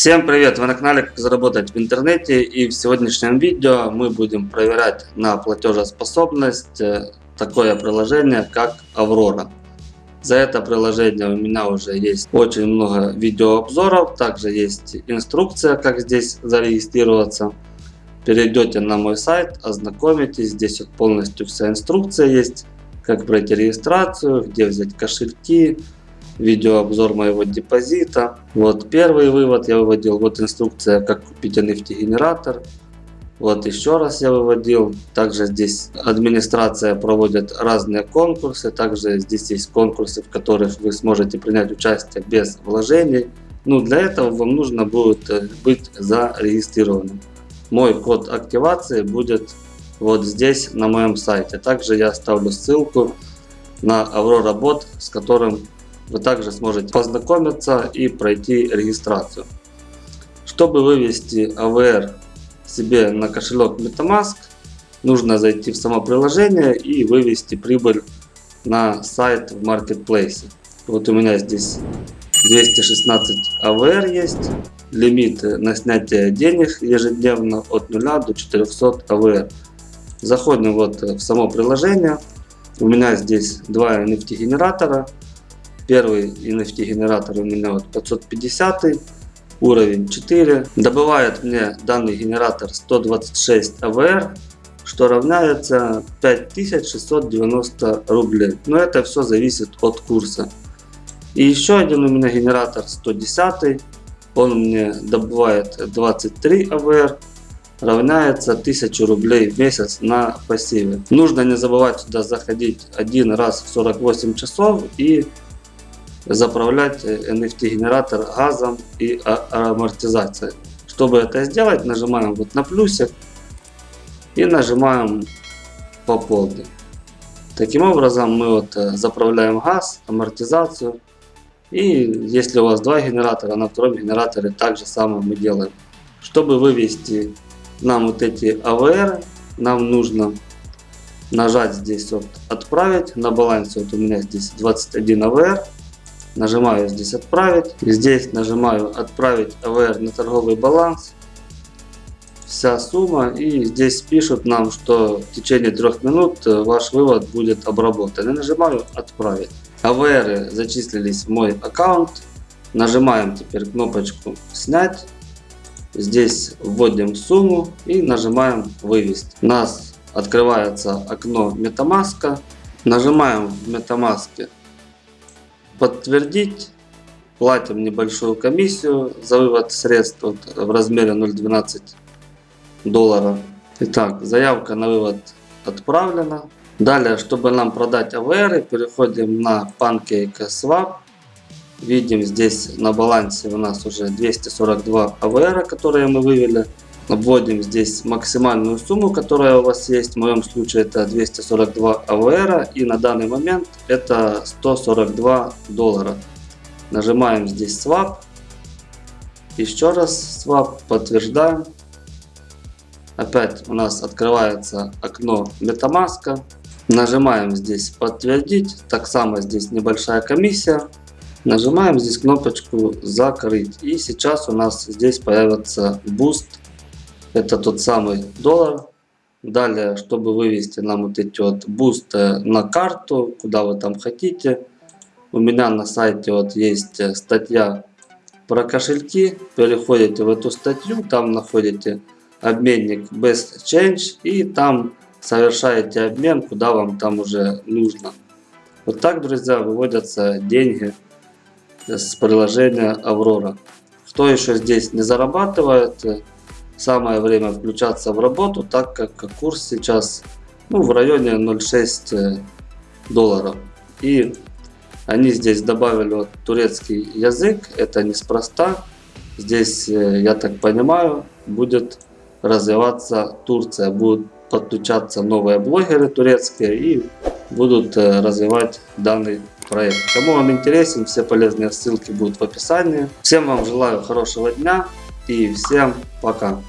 Всем привет! Вы на канале Как заработать в интернете и в сегодняшнем видео мы будем проверять на платежеспособность э, такое приложение как Аврора. За это приложение у меня уже есть очень много видеообзоров, также есть инструкция как здесь зарегистрироваться. Перейдете на мой сайт, ознакомитесь, здесь полностью вся инструкция есть, как пройти регистрацию, где взять кошельки, видеообзор моего депозита. Вот первый вывод я выводил, вот инструкция, как купить NFT генератор. Вот еще раз я выводил. Также здесь администрация проводит разные конкурсы. Также здесь есть конкурсы, в которых вы сможете принять участие без вложений. Ну, для этого вам нужно будет э, быть зарегистрированным. Мой код активации будет вот здесь на моем сайте. Также я оставлю ссылку на Aurora Bot, с которым вы также сможете познакомиться и пройти регистрацию. Чтобы вывести AVR себе на кошелек MetaMask, нужно зайти в само приложение и вывести прибыль на сайт в Marketplace. Вот у меня здесь 216 AVR есть. Лимит на снятие денег ежедневно от 0 до 400 AVR. Заходим вот в само приложение. У меня здесь два NFT генератора. Первый NFT генератор у меня вот 550 уровень 4. Добывает мне данный генератор 126 AVR, что равняется 5690 рублей. Но это все зависит от курса. И еще один у меня генератор 110. Он мне добывает 23 AVR равняется 1000 рублей в месяц на пассиве. Нужно не забывать сюда заходить один раз в 48 часов и заправлять NFT генератор газом и амортизацией. Чтобы это сделать, нажимаем вот на плюсик и нажимаем пополнить. Таким образом мы вот заправляем газ, амортизацию. И если у вас два генератора, на втором генераторе также самое мы делаем. Чтобы вывести нам вот эти AVR, нам нужно нажать здесь вот отправить. На балансе вот у меня здесь 21 AVR. Нажимаю здесь отправить. Здесь нажимаю отправить AVR на торговый баланс. Вся сумма. И здесь пишут нам, что в течение трех минут э, ваш вывод будет обработан. И нажимаю отправить. AVR зачислились в мой аккаунт. Нажимаем теперь кнопочку снять. Здесь вводим сумму и нажимаем вывести. У нас открывается окно MetaMask. Нажимаем в MetaMask подтвердить. Платим небольшую комиссию за вывод средств в размере 0.12 доллара. Итак, заявка на вывод отправлена. Далее, чтобы нам продать AVR, переходим на PancakeSwap. Видим здесь на балансе у нас уже 242 AVR, которые мы вывели. Вводим здесь максимальную сумму, которая у вас есть. В моем случае это 242 АВР. И на данный момент это 142 доллара. Нажимаем здесь Swap. Еще раз Swap. Подтверждаем. Опять у нас открывается окно MetaMask. Нажимаем здесь подтвердить. Так само здесь небольшая комиссия. Нажимаем здесь кнопочку закрыть. И сейчас у нас здесь появится Boost это тот самый доллар. Далее, чтобы вывести нам вот эти вот бусты на карту, куда вы там хотите. У меня на сайте вот есть э, статья про кошельки. Переходите в эту статью, там находите обменник Best Change и там совершаете обмен, куда вам там уже нужно. Вот так, друзья, выводятся деньги с приложения Аврора. Кто еще здесь не зарабатывает, самое время включаться в работу, так как курс сейчас ну, в районе 0,6 э, долларов. И они здесь добавили вот турецкий язык, это неспроста. Здесь, э, я так понимаю, будет развиваться Турция, будут подключаться новые блогеры турецкие и будут э, развивать данный проект. Кому он интересен, все полезные ссылки будут в описании. Всем вам желаю хорошего дня и всем пока.